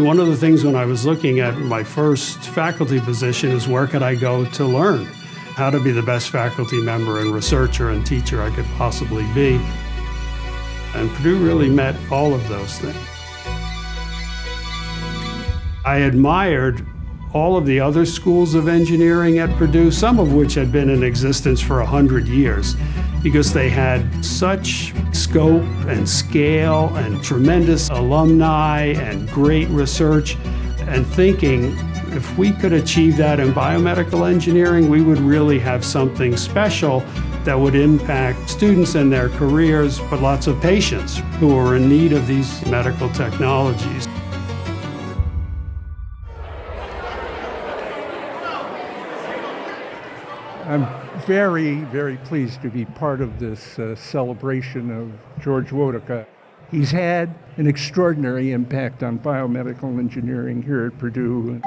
One of the things when I was looking at my first faculty position is where could I go to learn how to be the best faculty member and researcher and teacher I could possibly be. And Purdue really met all of those things. I admired all of the other schools of engineering at Purdue, some of which had been in existence for 100 years, because they had such scope and scale and tremendous alumni and great research and thinking if we could achieve that in biomedical engineering, we would really have something special that would impact students and their careers, but lots of patients who are in need of these medical technologies. I'm very, very pleased to be part of this uh, celebration of George Wodicka. He's had an extraordinary impact on biomedical engineering here at Purdue.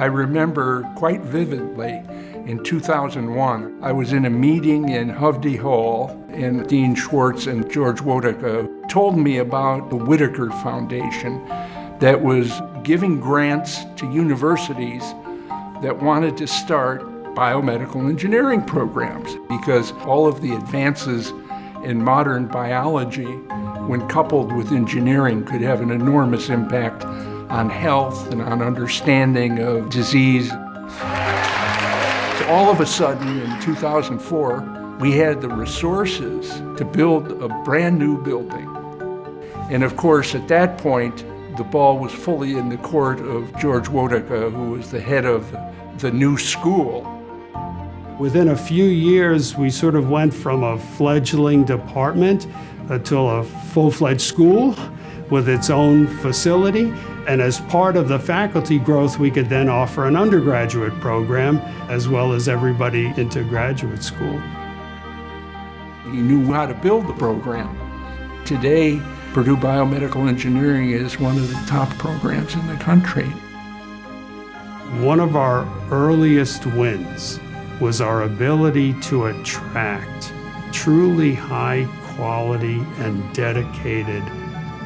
I remember quite vividly in 2001, I was in a meeting in Hovde Hall, and Dean Schwartz and George Wodicka told me about the Whitaker Foundation that was giving grants to universities that wanted to start biomedical engineering programs because all of the advances in modern biology, when coupled with engineering, could have an enormous impact on health and on understanding of disease. So all of a sudden, in 2004, we had the resources to build a brand new building. And of course, at that point, the ball was fully in the court of George Wodicka, who was the head of the new school. Within a few years, we sort of went from a fledgling department uh, to a full-fledged school with its own facility. And as part of the faculty growth, we could then offer an undergraduate program as well as everybody into graduate school. He knew how to build the program. Today, Purdue Biomedical Engineering is one of the top programs in the country. One of our earliest wins was our ability to attract truly high quality and dedicated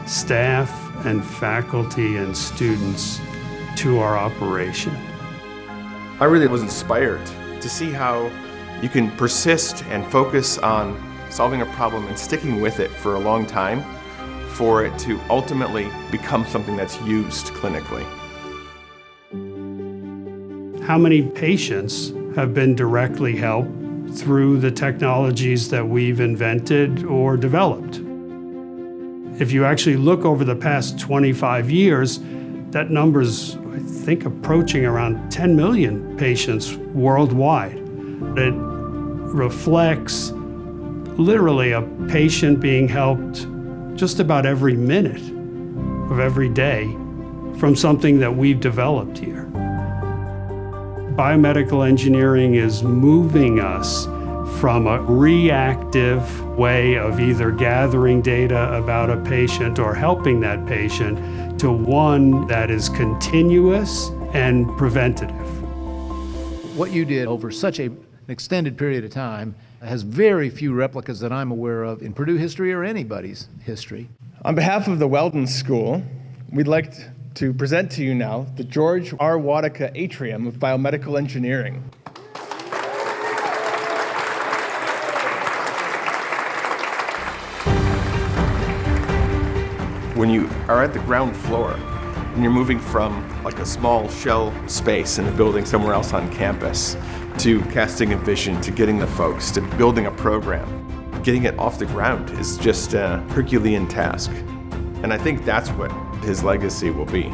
staff and faculty and students to our operation. I really was inspired to see how you can persist and focus on solving a problem and sticking with it for a long time for it to ultimately become something that's used clinically. How many patients have been directly helped through the technologies that we've invented or developed? If you actually look over the past 25 years, that number's, I think, approaching around 10 million patients worldwide. It reflects literally a patient being helped just about every minute of every day from something that we've developed here. Biomedical engineering is moving us from a reactive way of either gathering data about a patient or helping that patient to one that is continuous and preventative. What you did over such a, an extended period of time has very few replicas that I'm aware of in Purdue history or anybody's history. On behalf of the Weldon School, we'd like to present to you now the George R. Wodicka Atrium of Biomedical Engineering. When you are at the ground floor and you're moving from like a small shell space in a building somewhere else on campus to casting a vision, to getting the folks, to building a program, getting it off the ground is just a Herculean task. And I think that's what his legacy will be.